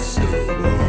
Let's.